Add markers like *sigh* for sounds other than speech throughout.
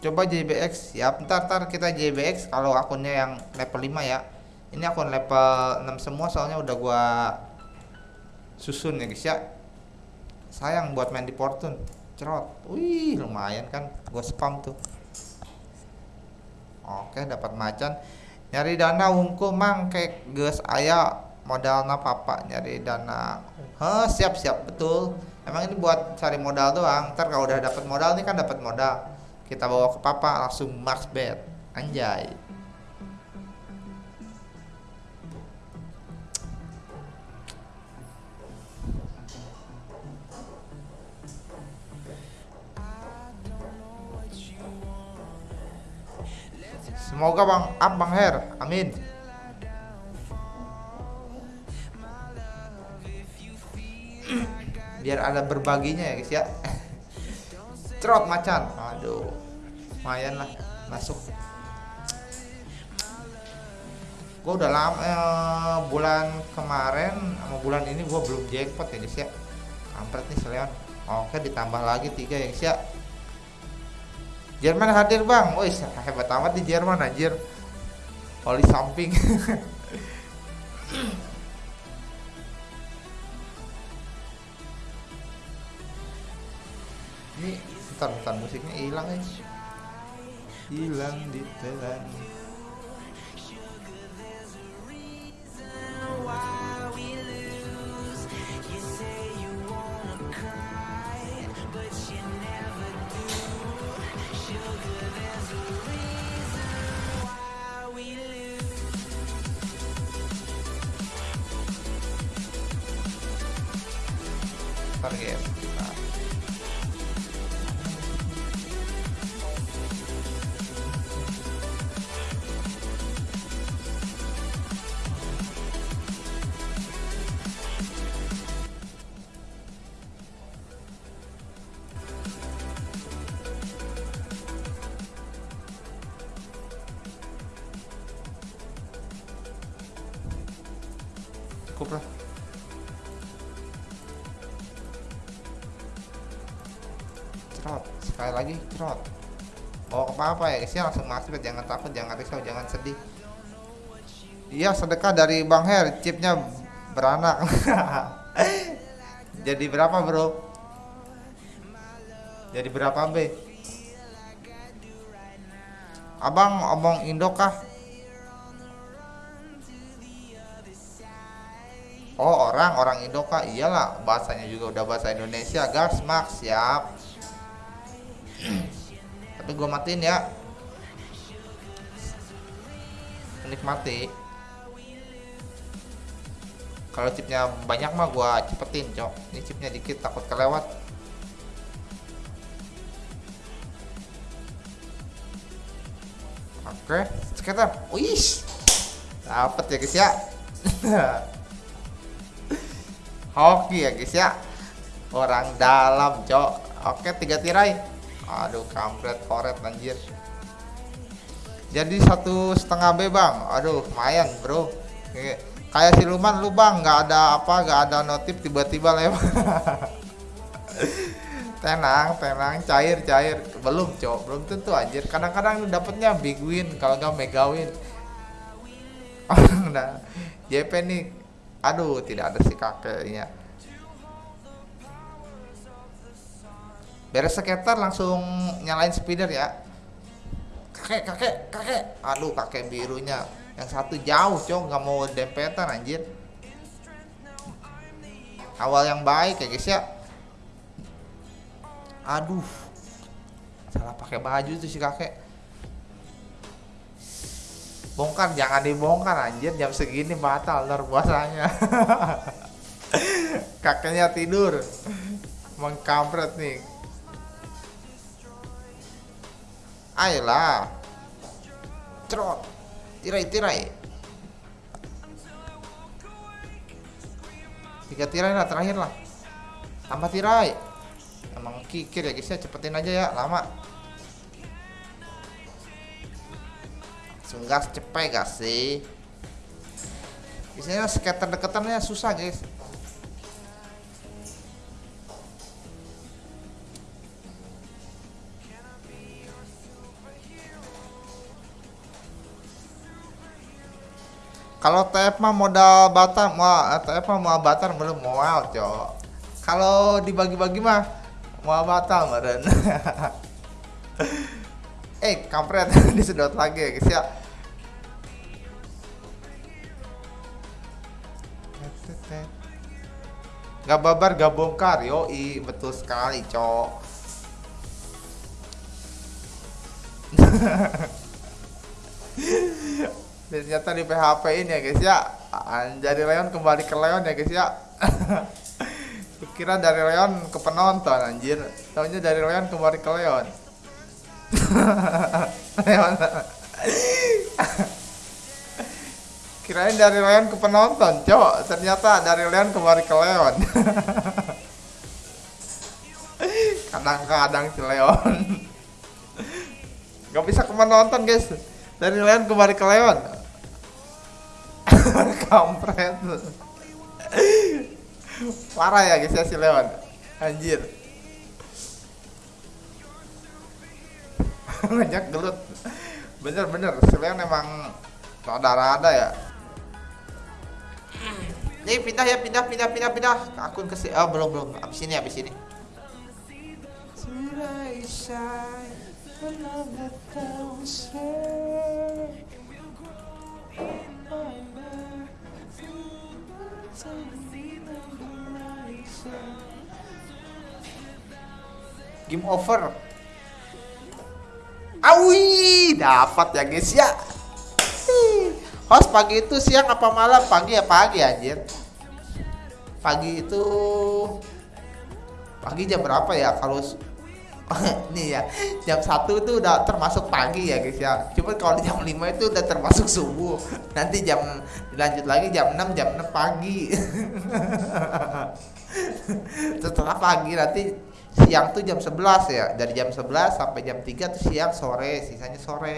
coba JBX ya ntar ntar kita JBX kalau akunnya yang level 5 ya. Ini akun level 6 semua soalnya udah gua susun ya guys ya. Sayang buat main di Fortune. Cerot. Wih lumayan kan. Gua spam tuh. Oke dapat macan. Nyari dana ungu mang kayak ges ayah modal papa nyari dana. Heh, siap siap. Betul. Emang ini buat cari modal doang. Ntar kalau udah dapat modal nih kan dapat modal kita bawa ke papa langsung max bet anjay Semoga Bang Up Bang Her. Amin. Biar ada berbaginya ya guys ya. Trot macan. Aduh. Lumayan lah masuk. Gue udah lama eh, bulan kemarin sama bulan ini gue belum jackpot ya guys ya. Kampret nih Seleon. Oke ditambah lagi tiga ya guys ya. Jerman hadir bang, woi hebat amat di Jerman anjir. Oli samping. *laughs* Ini bentar bentar musiknya hilang ya. Hilang di telan. Sekali lagi cerot bawa ke apa ya guys ya langsung masuk jangan takut jangan risau jangan sedih. Iya sedekah dari Bang Her chipnya beranak. *laughs* Jadi berapa bro? Jadi berapa B? Abang omong Indo kah? Oh orang orang Indo kah? Iyalah bahasanya juga udah bahasa Indonesia gas max siap tapi gue matiin ya. Menikmati kalau chipnya banyak mah gue cepetin cok. Ini chipnya dikit takut kelewat. Oke sekitar wih dapet ya guys ya. *laughs* Hoki ya guys ya. Orang dalam cok. Oke tiga tirai aduh kampret koret anjir. Jadi satu setengah B bang aduh lumayan bro. Kayak siluman lu bang nggak ada apa nggak ada notif tiba-tiba lewat. *laughs* Tenang tenang. Cair cair. Belum cok. Belum tentu anjir. Kadang-kadang dapetnya big win kalau nggak mega win. *laughs* Nah JP nih. Aduh tidak ada si kakeknya beres sekitar langsung nyalain speeder ya. Kakek kakek kakek. Aduh kakek birunya. Yang satu jauh cok. Nggak mau dempetan anjir. Awal yang baik ya guys ya. Aduh. Salah pakai baju tuh si kakek. Bongkar jangan dibongkar anjir. Jam segini batal ntar puasanya. *laughs* Kakeknya tidur. Mengkampret nih ayolah. Trot tirai tirai tiga tirai lah terakhir lah. Tambah tirai. Emang kikir ya guys ya. Cepetin aja ya lama. Langsung gas cepet gas sih. Biasanya skater deketannya susah guys kalau TF mah modal batar mau TF mah mau batar belum mau cok. Kalau dibagi-bagi mah mau batal meren eh kampret *laughs* disedot lagi ya guys ya. Gak babar gak bongkar Yoi betul sekali cok *laughs* ternyata di PHP ini ya guys ya. Jadi Leon kembali ke Leon ya guys ya. *laughs* Kira dari Leon ke penonton anjir. Tahunya dari Leon kembali ke Leon. *laughs* Leon. *laughs* Kirain dari Leon ke penonton cok ternyata dari Leon kembali ke Leon. Kadang-kadang si Leon. Nggak bisa ke penonton guys. Dari Leon kembali ke Leon kampret. Parah ya guys ya si Leon. Anjir. *laughs* Banyak gelut. Bener-bener si Leon emang rada-rada ya. Nih pindah ya pindah pindah pindah pindah. Akun ke oh belum belum. Abis ini abis ini Game over. Awi, dapat ya guys ya. Host pagi itu siang apa malam? Pagi ya pagi anjir. Pagi itu pagi jam berapa ya kalau *laughs* nih ya jam satu itu udah termasuk pagi ya guys ya. Cuma kalau jam 5 itu udah termasuk subuh. Nanti jam dilanjut lagi jam 6 jam 6 pagi. *laughs* Setelah pagi nanti siang tuh jam 11 ya. Dari jam 11 sampai jam 3 tuh siang sore sisanya sore.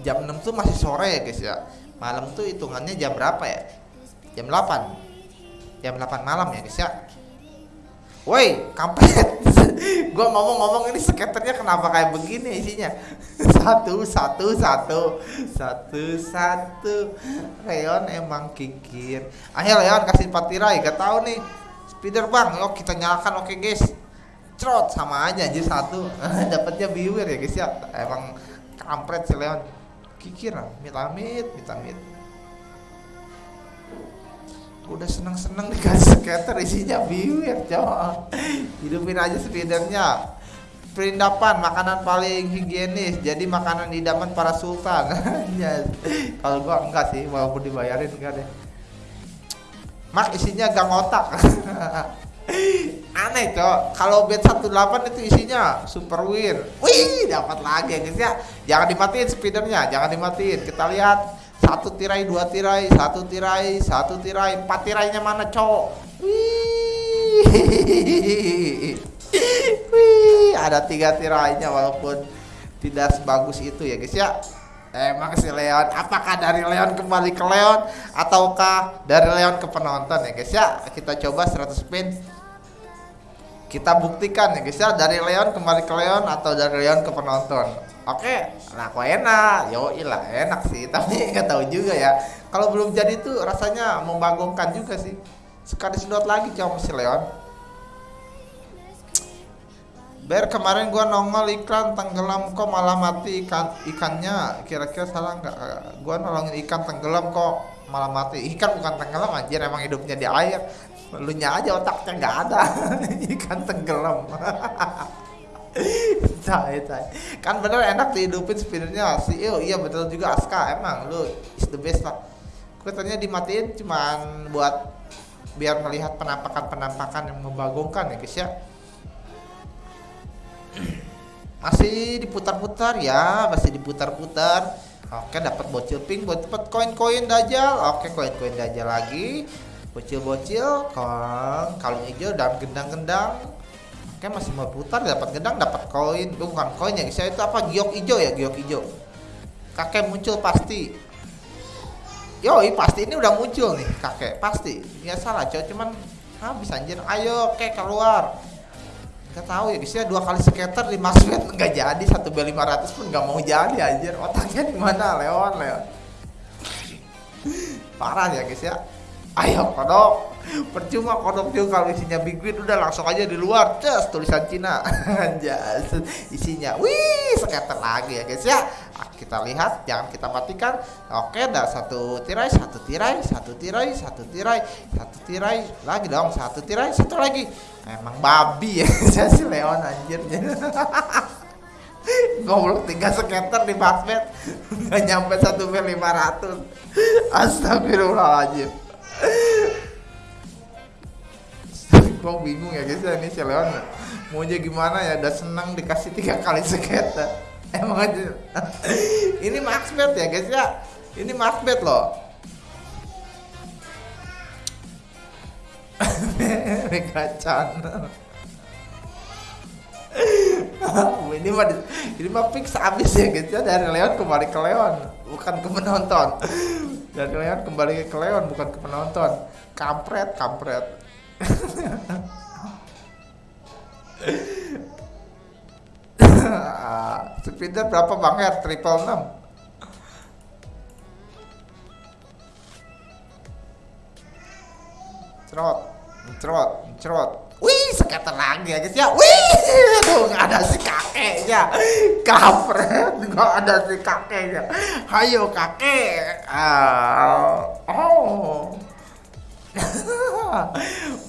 Jam 6 tuh masih sore ya guys ya. Malam tuh hitungannya jam berapa ya? Jam 8 jam 8 malam ya guys ya Woi, kampret. *laughs* gua ngomong-ngomong ini skaternya kenapa kayak begini isinya? *laughs* Satu, satu, satu, satu, satu. Leon emang kikir. Ayo Leon kasih empat tirai, gak tahu nih. Speeder bang, yuk kita nyalakan oke guys. Cerot sama aja aja satu. *laughs* Dapatnya biwir ya guys ya. Emang kampret si Leon. Kikir, mitamit, mitamit udah seneng-seneng dikasih skater isinya biwir cowok hidupin aja speedernya perindapan makanan paling higienis. Jadi makanan idaman para sultan. Yes. *laughs* kalau gua enggak sih walaupun dibayarin enggak deh. Mak isinya gang otak. *laughs* Aneh cok. Kalau bed 18 itu isinya super win wih dapat lagi guys ya. Jangan dimatiin speedernya jangan dimatiin. Kita lihat satu tirai dua tirai satu tirai satu tirai. Empat tirainya mana cowok? Wih. Wih ada tiga tirainya walaupun tidak sebagus itu ya guys ya. Emang si Leon apakah dari Leon kembali ke Leon ataukah dari Leon ke penonton ya guys ya? Kita coba 100 spin kita buktikan ya guys ya. Dari Leon kembali ke Leon atau dari Leon ke penonton. Oke nah kok enak? Yo ilah enak sih. *laughs* Tapi nggak tahu juga ya. Kalau belum jadi tuh rasanya membagongkan juga sih. Sekali sedot lagi coba si Leon. Ber kemarin gua nongol iklan tenggelam kok malah mati ikan ikannya. Kira-kira salah nggak? Gua nolongin ikan tenggelam kok malah mati. Ikan bukan tenggelam anjir. Emang hidupnya di air lu aja otaknya nggak ada. *laughs* Ikan tenggelam. *laughs* Cai cai kan bener enak dihidupin spinnernya si oh iya betul juga Aska emang lu is the best lah. Katanya dimatiin cuman buat biar melihat penampakan-penampakan yang membagongkan ya guys ya. *clears throat* Masih diputar-putar ya masih diputar-putar. Oke dapat bocil pink buat dapat koin-koin dajal. Oke koin-koin dajal lagi bocil-bocil kalung hijau dan gendang-gendang. Kayak masih mau putar dapat gedang dapat koin. Bukan koin ya saya itu apa giok hijau ya giok hijau. Kakek muncul pasti. Yoi pasti ini udah muncul nih kakek. Pasti ya salah cowok cuman habis anjir. Ayo kek keluar. Nggak tahu ya guys ya dua kali skater di Maxwell nggak jadi. Satu B 500 pun nggak mau jadi anjir. Otaknya di mana? Leon Leon. *laughs* Parah ya guys ya ayo kodok. Percuma kodok juga kalau isinya big udah langsung aja di luar. Just tulisan Cina. *laughs* Just isinya. Wih skater lagi ya guys ya. Ah, kita lihat jangan kita matikan. Oke dah satu tirai satu tirai satu tirai satu tirai satu tirai lagi dong satu tirai satu lagi. Emang babi ya *laughs* saya si Leon anjir. *laughs* Goblok tiga skater di basket. Nggak nyampe satu B 500 astagfirullahaladzim gue bingung ya guys ya ini si Leon. Maunya gimana ya? Udah senang dikasih tiga kali skater emang aja. Ini maxbet ya guys ya? Ini maxbet loh. Megacan ini mah ini mah fix abis ya guys ya? Dari Leon kembali ke Leon bukan ke penonton dari Leon kembali ke Leon bukan ke penonton. Kampret kampret. *laughs* Speeder berapa bang Her? Triple 6 Cerot Cerot Cerot. Wih sekitar lagi aja ya. Wih Aduh gak ada si kakeknya. Kampret Gak ada si kakeknya. Hayo kakek. Uh,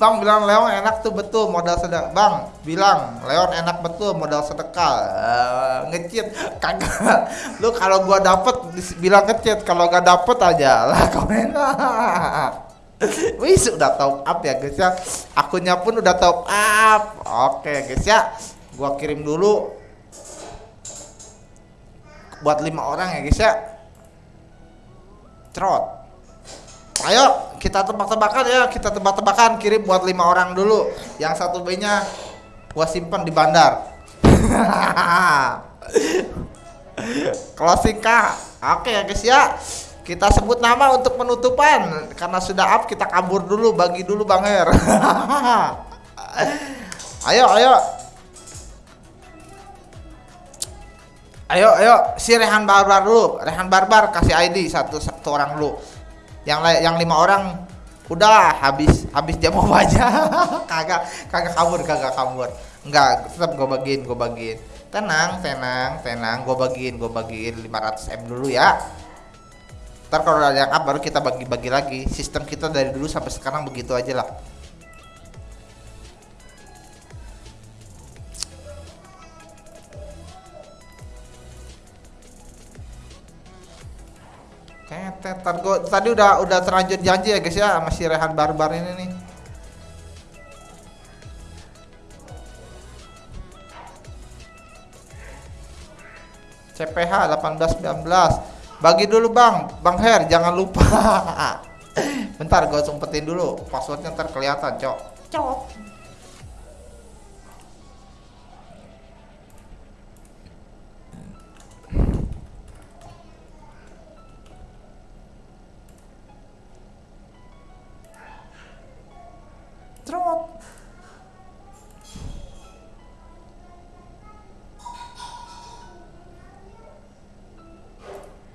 Bang bilang Leon enak tuh betul modal sedekah. Bang bilang Leon enak betul modal sedekah. Uh, ngecit kagak. Lu kalau gua dapet bilang ngecit, kalau gak dapet aja lah *laughs* komen. Wih sudah top up ya guys ya. Akunnya pun udah top up. Oke guys ya. Gua kirim dulu buat lima orang ya guys ya. Trot. Ayo kita tebak-tebakan ya, kita tebak-tebakan kirim buat lima orang dulu. Yang satu B-nya gua simpen di bandar. *laughs* Closing kah? Oke ya guys ya. Kita sebut nama untuk penutupan karena sudah up kita kabur dulu, bagi dulu Bang Her. *laughs* ayo, ayo. Ayo, ayo, si Rehan Barbar dulu. Rehan Barbar kasih ID satu satu orang dulu yang yang lima orang udah habis habis jam aja. *laughs* Kagak kagak kabur kagak kabur. Enggak tetap gue bagiin gue bagiin. Tenang tenang tenang gue bagiin gue bagiin 500 m dulu ya. Ntar kalau ada yang up baru kita bagi-bagi lagi. Sistem kita dari dulu sampai sekarang begitu aja lah Ketet, tadi udah udah terlanjur janji ya guys ya sama si Rehan Barbar ini nih. CPH 1819. Bagi dulu Bang, Bang Her jangan lupa. *laughs* Bentar gue sumpetin dulu, passwordnya ntar kelihatan, Cok. Cok.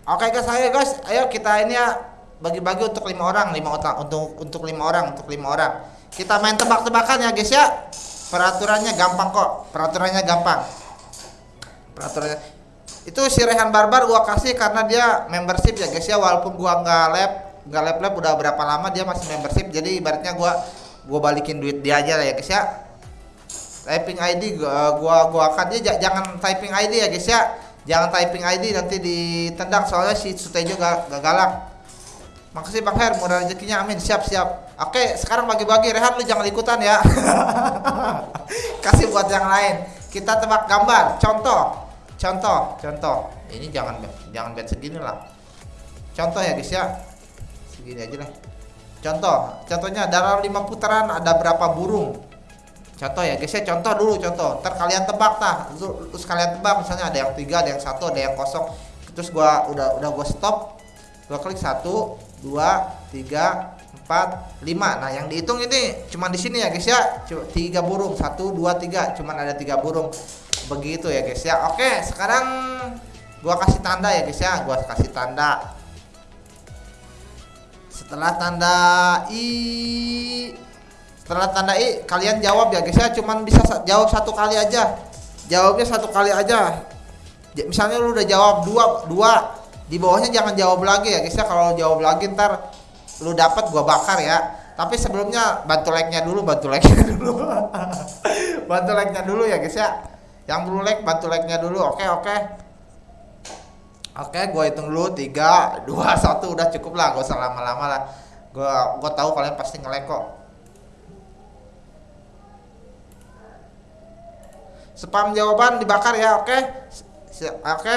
Oke guys, ayo guys, ayo kita ini ya bagi-bagi untuk lima orang, lima orang untuk untuk lima orang, untuk lima orang. Kita main tebak-tebakan ya guys ya. Peraturannya gampang kok, peraturannya gampang. Peraturannya. Itu si Rehan Barbar gua kasih karena dia membership ya guys ya, walaupun gua nggak lab, nggak lab lab udah berapa lama dia masih membership, jadi ibaratnya gua gua balikin duit dia aja lah ya guys ya. Typing ID gua gua, gua akan dia jangan typing ID ya guys ya Jangan typing ID nanti ditendang soalnya si Sutejo gak, gak galak. Makasih Bang Her, mudah rezekinya amin. Siap, siap. Oke, sekarang bagi-bagi Rehan lu jangan ikutan ya. *laughs* Kasih buat yang lain. Kita tebak gambar. Contoh. Contoh, contoh. Ini jangan jangan bet segini lah. Contoh ya guys ya. Segini aja lah. Contoh, contohnya dalam lima putaran ada berapa burung? contoh ya guys ya contoh dulu contoh. Ntar kalian tebak tah. Terus kalian tebak misalnya ada yang tiga ada yang satu ada yang kosong. Terus gua udah udah gua stop gua klik satu dua tiga empat lima. Nah yang dihitung ini cuma di sini ya guys ya. Tiga burung. Satu dua tiga. Cuma ada tiga burung. Begitu ya guys ya. Oke sekarang gua kasih tanda ya guys ya. Gua kasih tanda setelah tanda i setelah tanda i kalian jawab ya guys ya. Cuman bisa jawab satu kali aja. Jawabnya satu kali aja. Misalnya lu udah jawab dua dua di bawahnya jangan jawab lagi ya guys ya. Kalau jawab lagi ntar lu dapat gua bakar ya. Tapi sebelumnya bantu like nya dulu bantu like nya *laughs* dulu. Bantu like nya dulu ya guys ya. Yang belum like bantu like nya dulu. Oke oke oke gua hitung dulu. Tiga dua *laughs* satu. Udah cukup lah. Gak usah lama-lama lah. Gua gua tahu kalian pasti ngelek kok. Spam jawaban dibakar ya oke? Oke?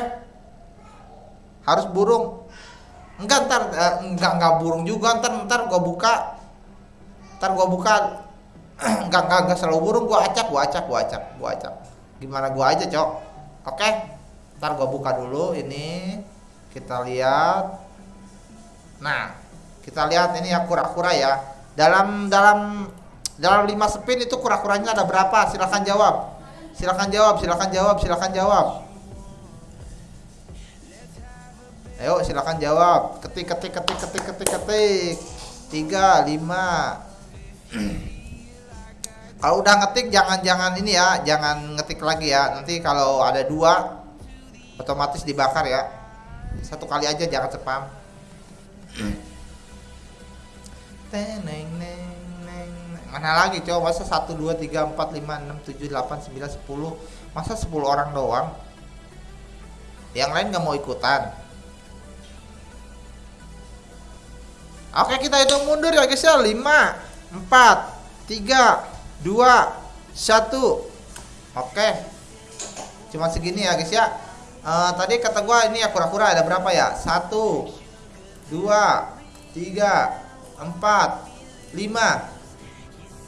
Harus burung. Enggak ntar uh, enggak enggak burung juga. Ntar ntar gua buka. Ntar gua buka. *clears throat* Enggak enggak enggak selalu burung. Gua acak gua acak gua acak gua acak. Gimana gua aja cok? Oke? Ntar gua buka dulu ini kita lihat nah kita lihat ini ya kura-kura ya dalam dalam dalam lima spin itu kura-kuranya ada berapa silahkan jawab Silakan jawab, silakan jawab, silakan jawab. Ayo silakan jawab. Ketik ketik ketik ketik ketik ketik. Tiga, lima. kalau udah ngetik jangan jangan ini ya, jangan ngetik lagi ya. Nanti kalau ada dua otomatis dibakar ya. Satu kali aja jangan spam. Teneng neng mana lagi coba? Masa 1 2 3 4 5 6 7 8 9 10 masa 10 orang doang? Yang lain nggak mau ikutan. Oke kita hitung mundur ya guys ya. 5 4 3 2 1 oke. Cuma segini ya guys ya uh, tadi kata gua ini ya kura-kura ada berapa ya? 1 2 3 4 5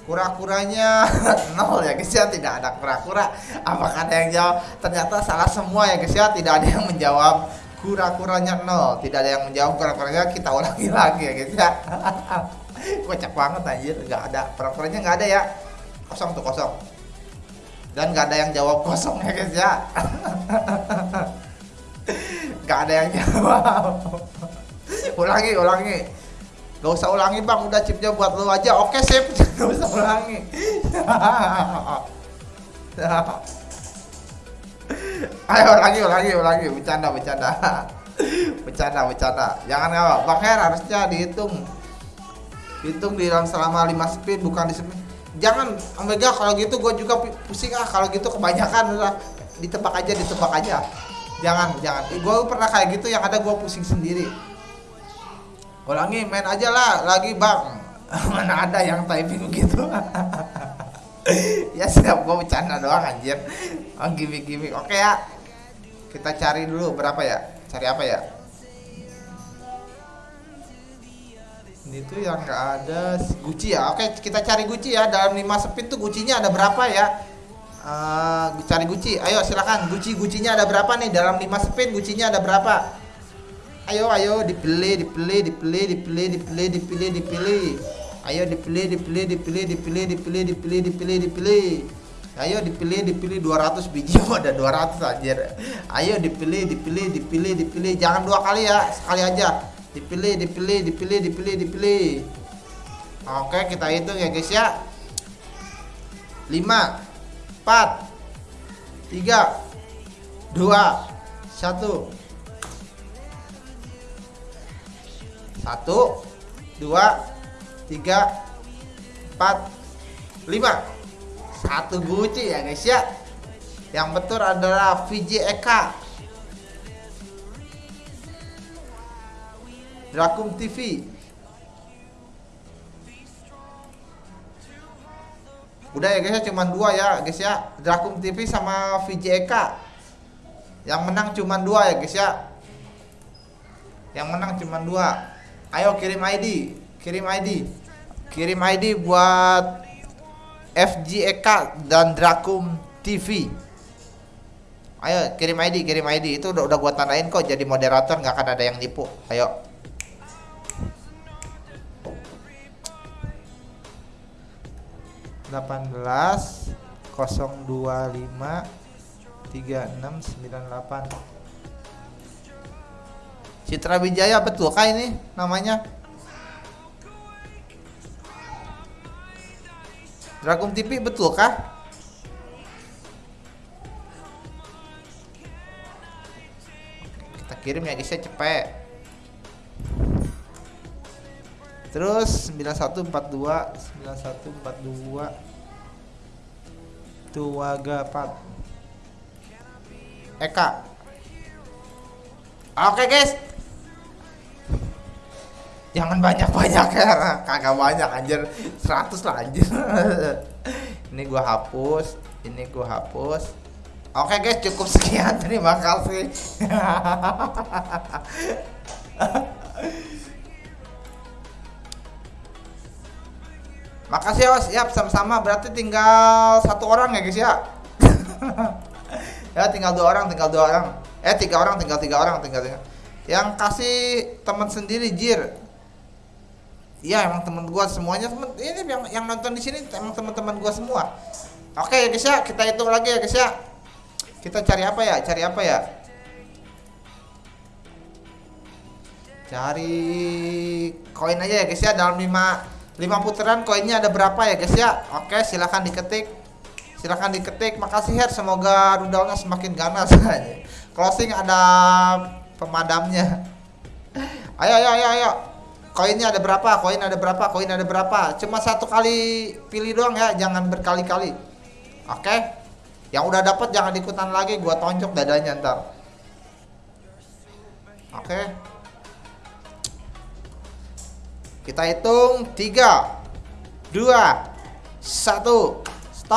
kura-kuranya *laughs* nol ya guys ya. Tidak ada kura-kura. Apakah ada yang jawab? Ternyata salah semua ya guys ya. Tidak ada yang menjawab kura-kuranya nol. Tidak ada yang menjawab kura-kuranya kita ulangi *laughs* lagi ya guys ya. *laughs* Kocak banget anjir. Nggak ada. Kura-kuranya nggak ada ya. Kosong tuh kosong dan nggak ada yang jawab kosong ya guys ya *laughs* nggak ada yang jawab ulangi ulangi Gak usah ulangi bang, udah chipnya buat lo aja. Oke sip, *laughs* gak usah ulangi. *laughs* Ayo ulangi, ulangi, ulangi. Bercanda, bercanda. bercanda, bercanda. Jangan ya, Bang Her harusnya dihitung. Hitung di dalam selama 5 spin bukan di spin. Jangan Omega kalau gitu gue juga pusing ah kalau gitu kebanyakan udah ditebak aja ditebak aja. Jangan jangan. Gue pernah kayak gitu yang ada gue pusing sendiri. Ulangi main aja lah lagi bang. *laughs* Mana ada yang typing gitu. *laughs* Ya siap gue bercanda doang anjir. Oh, gimmick gimmick. Oke ya. Kita cari dulu berapa ya? Cari apa ya ini tuh yang nggak ada Gucci ya oke kita cari Gucci ya dalam 5 spin tuh Gucci-nya ada berapa ya uh, cari Gucci ayo silakan Gucci Gucci-nya ada berapa nih dalam 5 spin Gucci-nya ada berapa ayo ayo dipilih dipilih dipilih dipilih dipilih dipilih dipilih ayo dipilih dipilih dipilih dipilih dipilih dipilih dipilih dipilih ayo dipilih dipilih 200 biji ada 200 anjir ayo dipilih dipilih dipilih dipilih jangan dua kali ya sekali aja dipilih dipilih dipilih dipilih dipilih. Oke kita hitung ya guys ya. 5 4 3 2 1 satu dua tiga empat lima. Satu guci ya guys ya. Yang betul adalah VJ Eka Drakum TV udah ya guys ya cuma dua ya guys ya. Drakum TV sama VJ Eka. Yang menang cuma dua ya guys ya. Yang menang cuma dua. Ayo kirim ID kirim ID kirim ID buat FGEK dan Drakum TV ayo kirim ID kirim ID itu udah udah gua tandain kok jadi moderator nggak akan ada yang nipu. Ayo 18 025 3698 Citra Wijaya betul kah ini namanya? Dragon TV betul kah? Kita kirim ya guys ya cepet terus 9142 9142 Tuagapat Eka. Oke guys. Jangan banyak-banyak ya. Kagak banyak anjir. 100 lah anjir. *laughs* Ini gua hapus Ini gua hapus. Oke guys cukup sekian. Terima kasih *laughs* Makasih ya, siap sama-sama. Berarti tinggal satu orang ya guys ya. *laughs* ya tinggal dua orang, tinggal dua orang. Eh tiga orang, tinggal tiga orang, tinggal tiga. Yang kasih teman sendiri Jir. Iya emang teman gua semuanya temen ini yang yang nonton di sini emang teman-teman gua semua. Oke ya guys ya, kita hitung lagi ya guys ya. Kita cari apa ya? Cari apa ya? Cari koin aja ya guys ya dalam 5 5 putaran koinnya ada berapa ya guys ya? Oke silahkan diketik. Silahkan diketik. Makasih Her. Semoga rudalnya semakin ganas *laughs* closing ada pemadamnya. Ayo ayo ayo ayo. Koinnya ada berapa? Koin ada berapa? Koin ada berapa? Cuma satu kali pilih doang ya. Jangan berkali-kali. Oke. Yang udah dapat jangan ikutan lagi. Gua tonjok dadanya ntar. Oke kita hitung 3 2 1